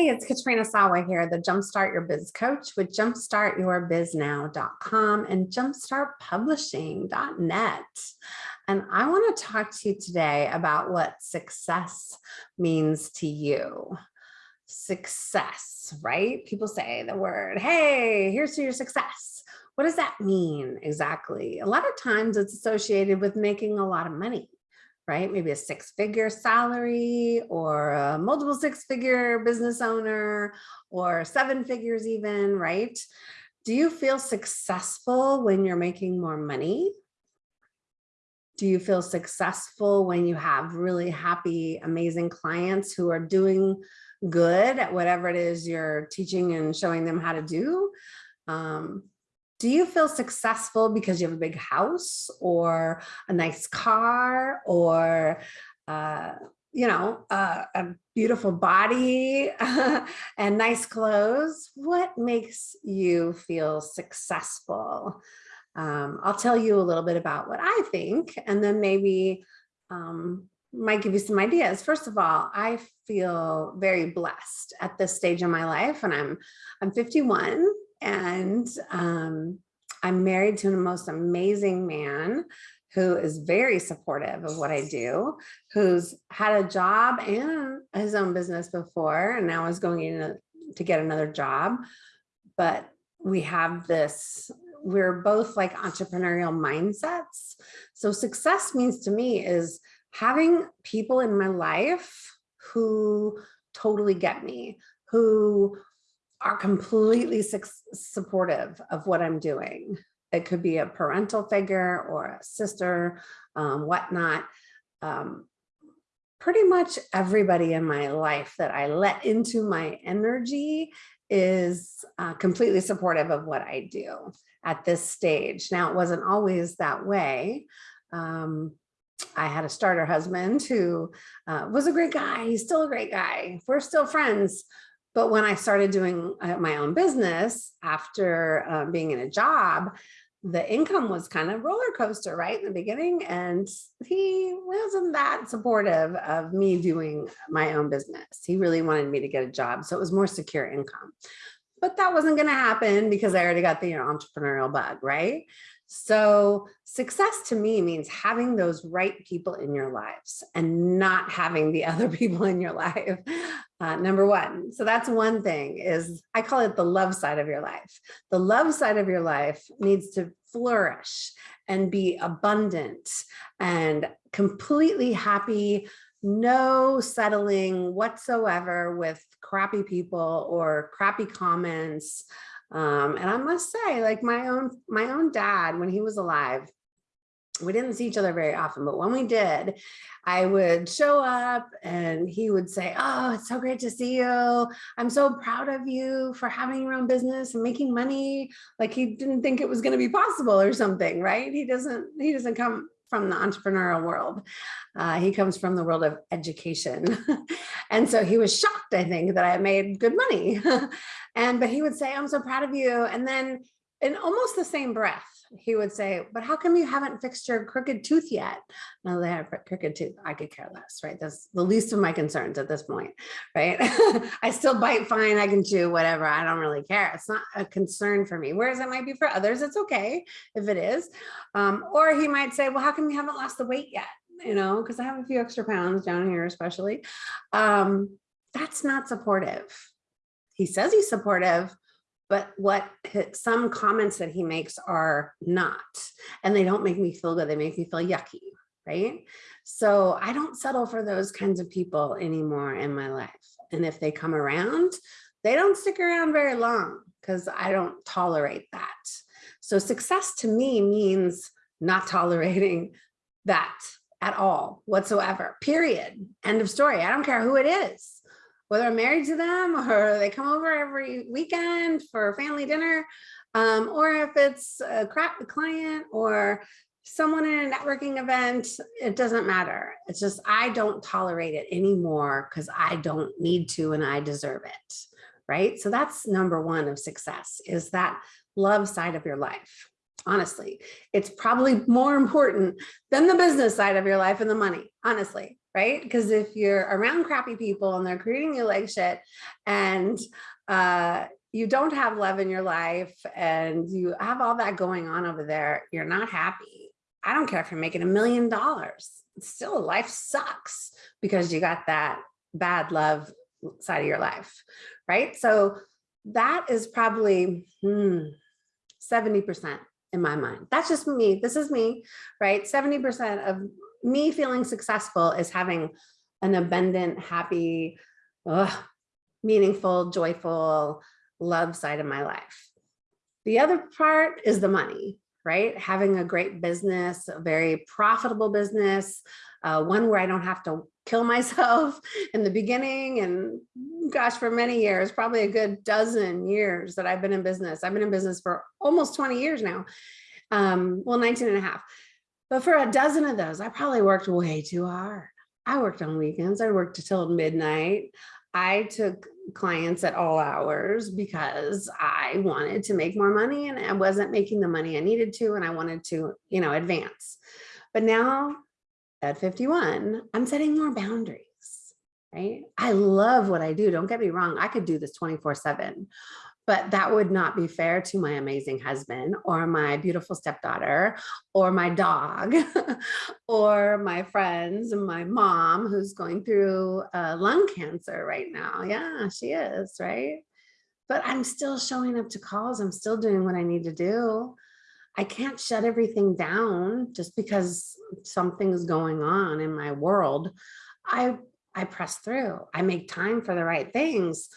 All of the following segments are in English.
Hey, it's Katrina Sawa here, the Jumpstart Your Biz Coach with jumpstartyourbiznow.com and jumpstartpublishing.net. And I want to talk to you today about what success means to you. Success, right? People say the word, hey, here's to your success. What does that mean exactly? A lot of times it's associated with making a lot of money right? Maybe a six figure salary or a multiple six figure business owner or seven figures even, right? Do you feel successful when you're making more money? Do you feel successful when you have really happy, amazing clients who are doing good at whatever it is you're teaching and showing them how to do? Um, do you feel successful because you have a big house or a nice car or uh, you know, uh, a beautiful body and nice clothes. What makes you feel successful? Um, I'll tell you a little bit about what I think, and then maybe um, might give you some ideas. First of all, I feel very blessed at this stage in my life, and I'm I'm 51, and um, I'm married to the most amazing man who is very supportive of what I do, who's had a job and his own business before, and now is going in to get another job. But we have this, we're both like entrepreneurial mindsets. So success means to me is having people in my life who totally get me, who are completely su supportive of what I'm doing. It could be a parental figure or a sister, um, whatnot. Um, pretty much everybody in my life that I let into my energy is uh, completely supportive of what I do at this stage. Now, it wasn't always that way. Um, I had a starter husband who uh, was a great guy. He's still a great guy. We're still friends, but when I started doing uh, my own business after uh, being in a job, the income was kind of roller coaster right in the beginning and he wasn't that supportive of me doing my own business. He really wanted me to get a job so it was more secure income. But that wasn't going to happen because i already got the entrepreneurial bug right so success to me means having those right people in your lives and not having the other people in your life. Uh, number one. So that's one thing is I call it the love side of your life. The love side of your life needs to flourish and be abundant and completely happy, no settling whatsoever with crappy people or crappy comments, um, and I must say, like my own, my own dad, when he was alive, we didn't see each other very often, but when we did, I would show up and he would say, oh, it's so great to see you. I'm so proud of you for having your own business and making money. Like he didn't think it was going to be possible or something, right? He doesn't, he doesn't come from the entrepreneurial world. Uh, he comes from the world of education. and so he was shocked, I think, that I made good money. and, but he would say, I'm so proud of you. And then in almost the same breath, he would say, but how come you haven't fixed your crooked tooth yet? No, they have a crooked tooth. I could care less, right? That's the least of my concerns at this point, right? I still bite fine. I can chew whatever. I don't really care. It's not a concern for me. Whereas it might be for others. It's okay if it is. Um, or he might say, well, how come you haven't lost the weight yet? You know, because I have a few extra pounds down here, especially. Um, that's not supportive. He says he's supportive, but what some comments that he makes are not, and they don't make me feel good. They make me feel yucky, right? So I don't settle for those kinds of people anymore in my life. And if they come around, they don't stick around very long because I don't tolerate that. So success to me means not tolerating that at all whatsoever, period. End of story. I don't care who it is whether I'm married to them or they come over every weekend for family dinner, um, or if it's a client or someone in a networking event, it doesn't matter. It's just, I don't tolerate it anymore because I don't need to and I deserve it, right? So that's number one of success is that love side of your life. Honestly. It's probably more important than the business side of your life and the money, honestly, right? Because if you're around crappy people and they're treating you like shit and uh, you don't have love in your life and you have all that going on over there, you're not happy. I don't care if you're making a million dollars. Still, life sucks because you got that bad love side of your life, right? So that is probably hmm, 70% in my mind. That's just me. This is me, right? 70% of me feeling successful is having an abundant, happy, ugh, meaningful, joyful love side of my life. The other part is the money, right? Having a great business, a very profitable business, uh, one where I don't have to kill myself in the beginning and gosh, for many years, probably a good dozen years that I've been in business. I've been in business for almost 20 years now. Um, well, 19 and a half. But for a dozen of those, I probably worked way too hard. I worked on weekends. I worked till midnight. I took clients at all hours because I wanted to make more money and I wasn't making the money I needed to and I wanted to, you know, advance. But now at 51, I'm setting more boundaries, right? I love what I do. Don't get me wrong. I could do this 24 seven, but that would not be fair to my amazing husband or my beautiful stepdaughter or my dog or my friends and my mom who's going through uh, lung cancer right now. Yeah, she is, right? But I'm still showing up to calls. I'm still doing what I need to do. I can't shut everything down just because something's going on in my world. I I press through. I make time for the right things,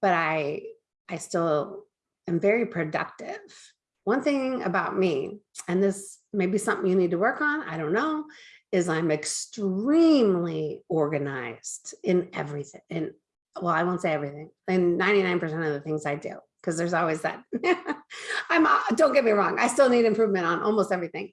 but I I still am very productive. One thing about me, and this may be something you need to work on, I don't know, is I'm extremely organized in everything. In well, I won't say everything, in 99% of the things I do because there's always that. I'm uh, don't get me wrong, I still need improvement on almost everything.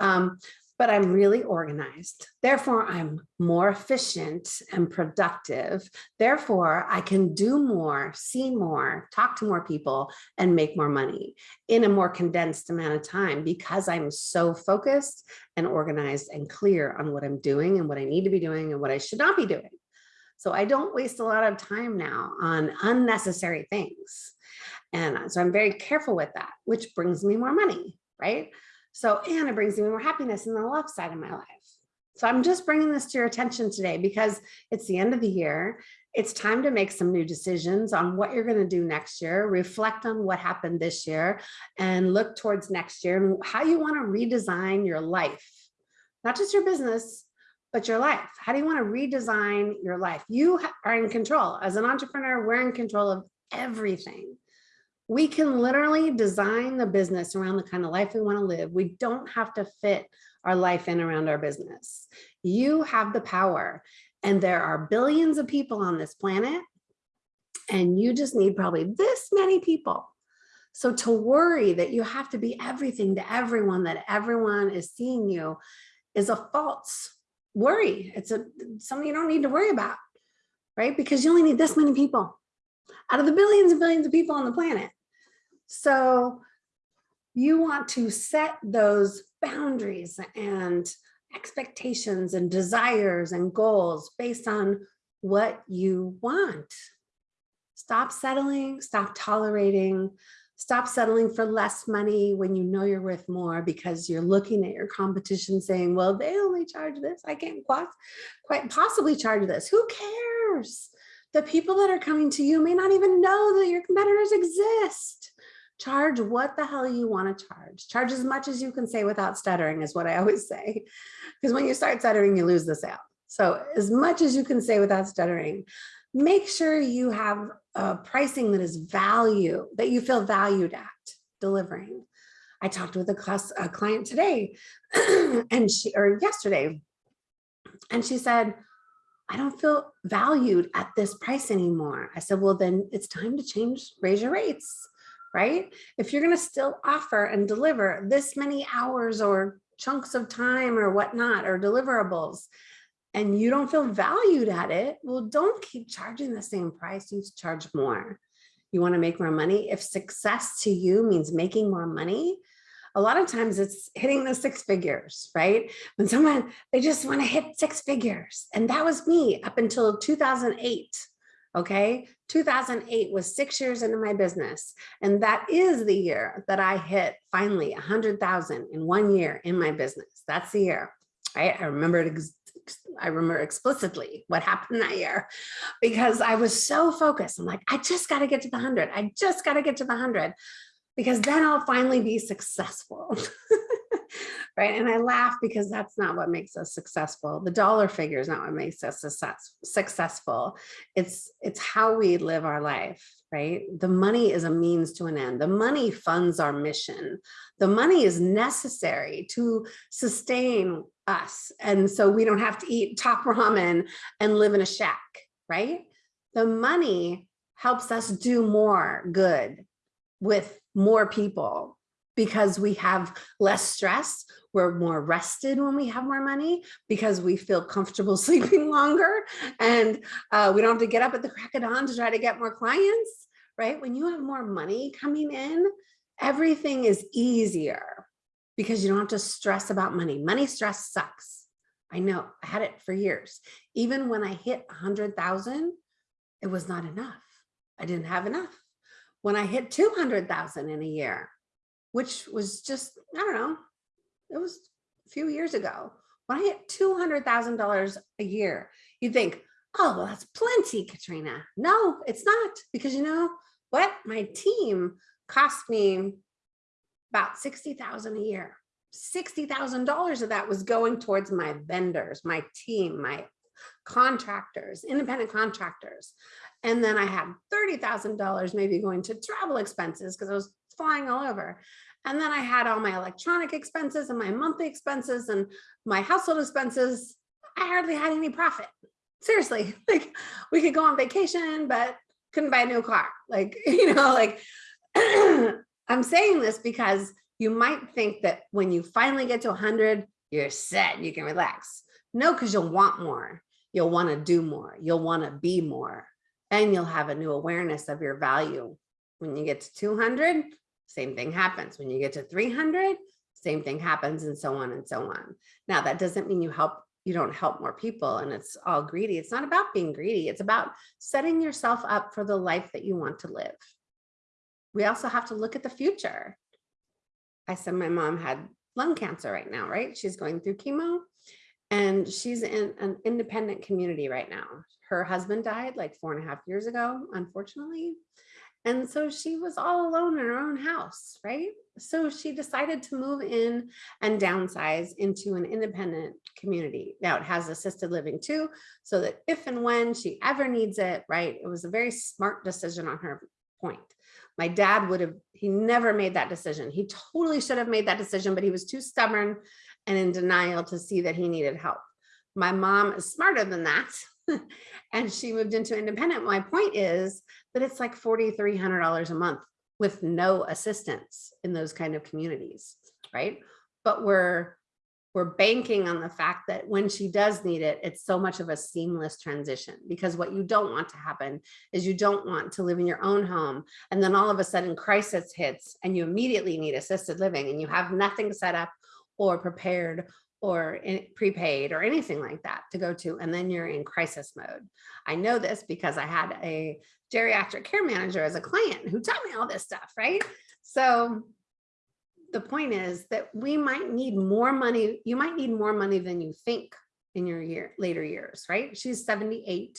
Um, but I'm really organized. Therefore, I'm more efficient and productive. Therefore, I can do more, see more, talk to more people, and make more money in a more condensed amount of time because I'm so focused and organized and clear on what I'm doing and what I need to be doing and what I should not be doing. So I don't waste a lot of time now on unnecessary things. And so I'm very careful with that, which brings me more money, right? So, and it brings me more happiness in the love side of my life. So I'm just bringing this to your attention today because it's the end of the year. It's time to make some new decisions on what you're going to do next year, reflect on what happened this year and look towards next year and how you want to redesign your life, not just your business, but your life. How do you want to redesign your life? You are in control. As an entrepreneur, we're in control of everything we can literally design the business around the kind of life we want to live. We don't have to fit our life in around our business. You have the power and there are billions of people on this planet and you just need probably this many people. So to worry that you have to be everything to everyone, that everyone is seeing you is a false worry. It's a something you don't need to worry about, right? Because you only need this many people out of the billions and billions of people on the planet. So you want to set those boundaries and expectations and desires and goals based on what you want. Stop settling, stop tolerating, stop settling for less money when you know you're worth more because you're looking at your competition saying, well, they only charge this. I can't quite, quite possibly charge this. Who cares? The people that are coming to you may not even know that your competitors exist charge what the hell you want to charge. Charge as much as you can say without stuttering is what I always say. Because when you start stuttering, you lose the sale. So as much as you can say without stuttering, make sure you have a pricing that is value, that you feel valued at delivering. I talked with a, class, a client today and she, or yesterday, and she said, I don't feel valued at this price anymore. I said, well, then it's time to change, raise your rates right? If you're going to still offer and deliver this many hours or chunks of time or whatnot or deliverables, and you don't feel valued at it, well, don't keep charging the same price. You charge more. You want to make more money. If success to you means making more money, a lot of times it's hitting the six figures, right? When someone, they just want to hit six figures. And that was me up until 2008. Okay. 2008 was six years into my business. And that is the year that I hit finally a hundred thousand in one year in my business. That's the year. Right? I remember it I remember explicitly what happened that year because I was so focused. I'm like, I just got to get to the hundred. I just got to get to the hundred because then I'll finally be successful. right? And I laugh because that's not what makes us successful. The dollar figure is not what makes us success, successful. It's, it's how we live our life, right? The money is a means to an end. The money funds our mission. The money is necessary to sustain us. And so we don't have to eat top ramen and live in a shack, right? The money helps us do more good with more people because we have less stress. We're more rested when we have more money because we feel comfortable sleeping longer and uh, we don't have to get up at the crack of dawn to try to get more clients, right? When you have more money coming in, everything is easier because you don't have to stress about money. Money stress sucks. I know I had it for years. Even when I hit a hundred thousand, it was not enough. I didn't have enough. When I hit 200,000 in a year, which was just, I don't know, it was a few years ago. When I hit $200,000 a year, you think, oh, well, that's plenty, Katrina. No, it's not because you know what? My team cost me about 60,000 a year. $60,000 of that was going towards my vendors, my team, my contractors, independent contractors. And then I had $30,000 maybe going to travel expenses because I was flying all over. And then I had all my electronic expenses and my monthly expenses and my household expenses. I hardly had any profit. Seriously, like we could go on vacation, but couldn't buy a new car. Like, you know, like I'm saying this because you might think that when you finally get to 100, you're set, you can relax. No, because you'll want more. You'll want to do more. You'll want to be more and you'll have a new awareness of your value. When you get to 200, same thing happens. When you get to 300, same thing happens and so on and so on. Now that doesn't mean you help you don't help more people and it's all greedy. It's not about being greedy. It's about setting yourself up for the life that you want to live. We also have to look at the future. I said my mom had lung cancer right now, right? She's going through chemo and she's in an independent community right now. Her husband died like four and a half years ago, unfortunately. And so she was all alone in her own house, right? So she decided to move in and downsize into an independent community. Now it has assisted living too, so that if and when she ever needs it, right? It was a very smart decision on her point. My dad would have, he never made that decision. He totally should have made that decision, but he was too stubborn and in denial to see that he needed help. My mom is smarter than that. and she moved into independent. My point is that it's like $4,300 a month with no assistance in those kind of communities, right? But we're we're banking on the fact that when she does need it, it's so much of a seamless transition because what you don't want to happen is you don't want to live in your own home and then all of a sudden crisis hits and you immediately need assisted living and you have nothing set up or prepared or in, prepaid or anything like that to go to and then you're in crisis mode. I know this because I had a geriatric care manager as a client who taught me all this stuff, right? So the point is that we might need more money. You might need more money than you think in your year later years, right? She's 78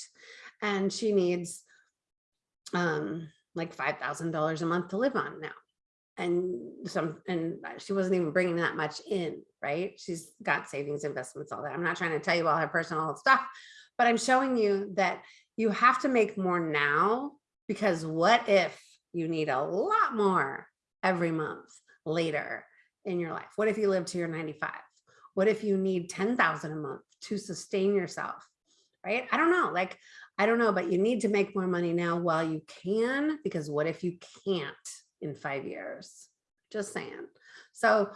and she needs um, like $5,000 a month to live on now and some and she wasn't even bringing that much in right she's got savings investments all that i'm not trying to tell you all her personal stuff but i'm showing you that you have to make more now because what if you need a lot more every month later in your life what if you live to your 95 what if you need 10,000 a month to sustain yourself right i don't know like i don't know but you need to make more money now while you can because what if you can't in five years. Just saying. So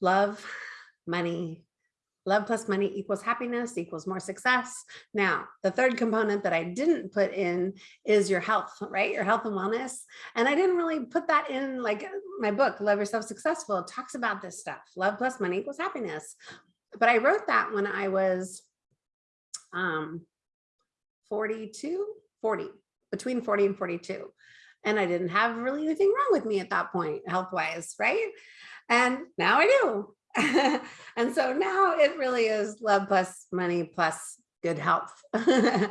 love, money, love plus money equals happiness equals more success. Now, the third component that I didn't put in is your health, right? Your health and wellness. And I didn't really put that in like my book, Love Yourself Successful, talks about this stuff. Love plus money equals happiness. But I wrote that when I was um, 42, 40, between 40 and 42. And I didn't have really anything wrong with me at that point, health wise, right? And now I do. and so now it really is love plus money plus good health uh,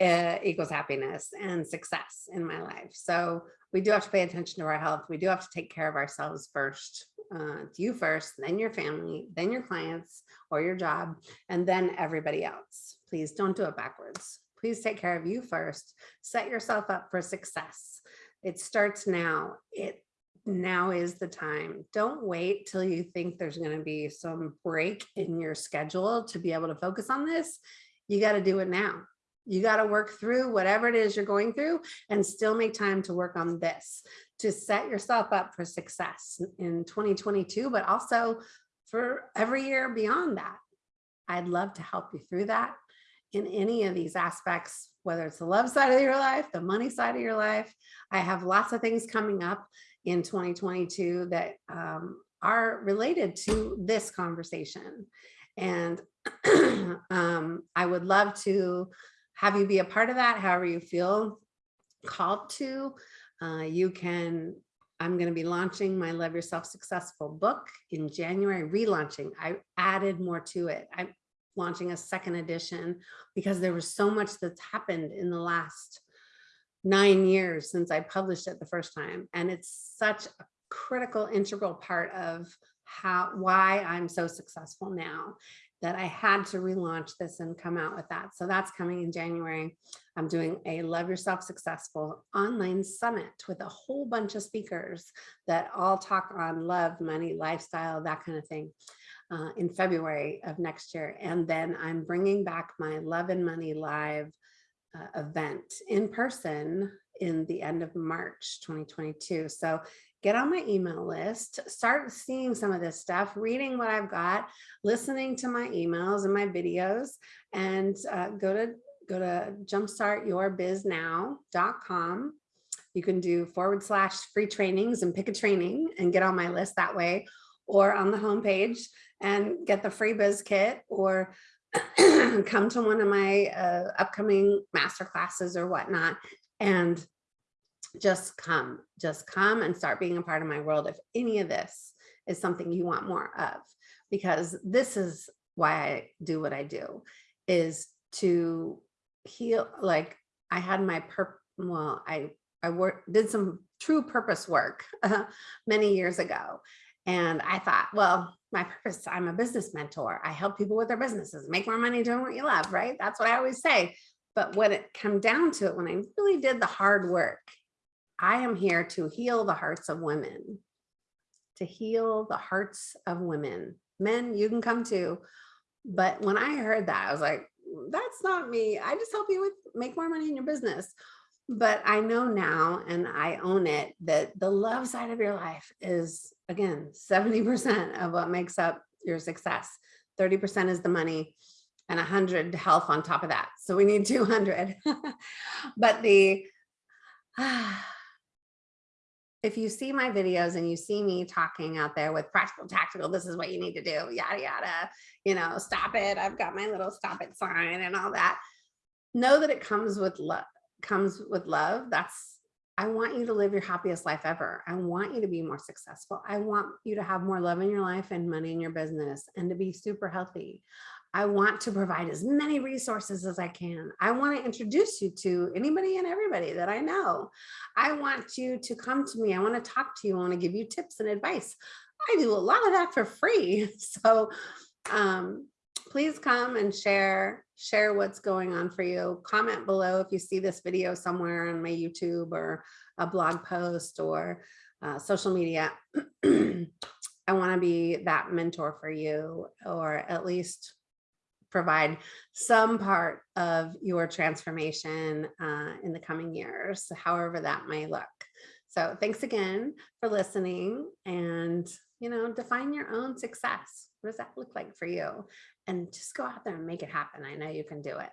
equals happiness and success in my life. So we do have to pay attention to our health. We do have to take care of ourselves first, uh, you first, then your family, then your clients or your job, and then everybody else. Please don't do it backwards. Please take care of you first. Set yourself up for success. It starts now. It now is the time. Don't wait till you think there's going to be some break in your schedule to be able to focus on this. You got to do it now. You got to work through whatever it is you're going through and still make time to work on this to set yourself up for success in 2022, but also for every year beyond that. I'd love to help you through that in any of these aspects, whether it's the love side of your life, the money side of your life. I have lots of things coming up in 2022 that um, are related to this conversation. And um, I would love to have you be a part of that, however you feel called to. Uh, you can, I'm going to be launching my Love Yourself Successful book in January, relaunching. I added more to it. I'm launching a second edition because there was so much that's happened in the last nine years since I published it the first time. And it's such a critical, integral part of how why I'm so successful now that I had to relaunch this and come out with that. So that's coming in January. I'm doing a Love Yourself Successful online summit with a whole bunch of speakers that all talk on love, money, lifestyle, that kind of thing uh, in February of next year. And then I'm bringing back my Love and Money Live uh, event in person in the end of March 2022. So get on my email list, start seeing some of this stuff, reading what I've got, listening to my emails and my videos, and uh, go to go to jumpstartyourbiznow.com. You can do forward slash free trainings and pick a training and get on my list that way, or on the homepage and get the free biz kit or come to one of my uh, upcoming master classes or whatnot and just come, just come and start being a part of my world. If any of this is something you want more of, because this is why I do what I do is to heal. Like I had my per, well, I, I did some true purpose work uh, many years ago. And I thought, well, my purpose, I'm a business mentor. I help people with their businesses, make more money doing what you love, right? That's what I always say. But when it come down to it, when I really did the hard work I am here to heal the hearts of women, to heal the hearts of women. Men, you can come too. But when I heard that, I was like, that's not me. I just help you with make more money in your business. But I know now, and I own it, that the love side of your life is, again, 70% of what makes up your success. 30% is the money and 100 health on top of that. So we need 200. but the, if you see my videos and you see me talking out there with practical tactical this is what you need to do yada yada you know stop it i've got my little stop it sign and all that know that it comes with love comes with love that's i want you to live your happiest life ever i want you to be more successful i want you to have more love in your life and money in your business and to be super healthy I want to provide as many resources as I can. I want to introduce you to anybody and everybody that I know. I want you to come to me. I want to talk to you. I want to give you tips and advice. I do a lot of that for free. So um, please come and share, share what's going on for you. Comment below if you see this video somewhere on my YouTube or a blog post or uh, social media. I want to be that mentor for you or at least provide some part of your transformation uh, in the coming years, however that may look. So thanks again for listening and, you know, define your own success. What does that look like for you? And just go out there and make it happen. I know you can do it.